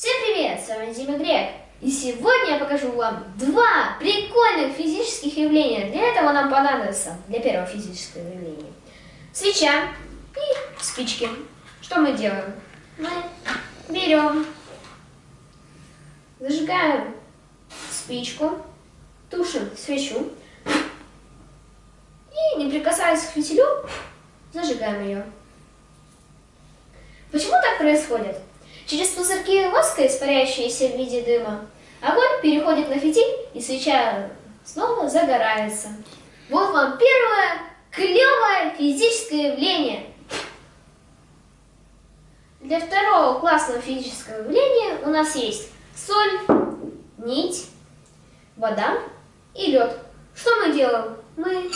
Всем привет, с вами Дима Грек. И сегодня я покажу вам два прикольных физических явления. Для этого нам понадобится, для первого физического явления, свеча и спички. Что мы делаем? Мы берем, зажигаем спичку, тушим свечу и, не прикасаясь к фитилю, зажигаем ее. Почему так происходит? Через пузырьки воска, испаряющиеся в виде дыма, огонь переходит на фитиль, и свеча снова загорается. Вот вам первое клевое физическое явление. Для второго классного физического явления у нас есть соль, нить, вода и лед. Что мы делаем? Мы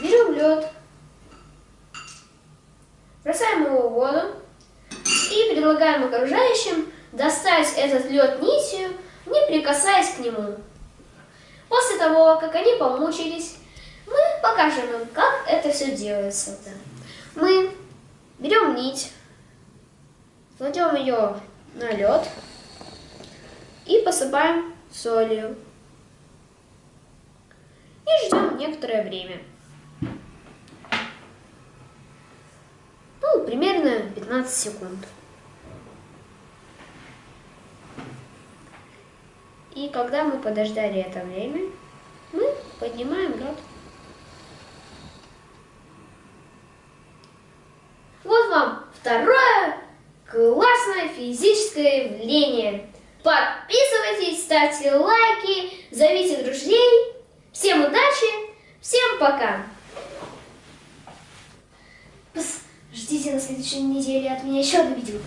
берем лед, бросаем его в воду, и предлагаем окружающим достать этот лед нитью, не прикасаясь к нему. После того, как они помучились, мы покажем им, как это все делается. Мы берем нить, кладем ее на лед и посыпаем солью. И ждем некоторое время. Ну, примерно 15 секунд. И когда мы подождали это время, мы поднимаем лед. Вот вам второе классное физическое явление. Подписывайтесь, ставьте лайки, зовите друзей. Всем удачи, всем пока. Ждите на следующей неделе от меня еще одно видео.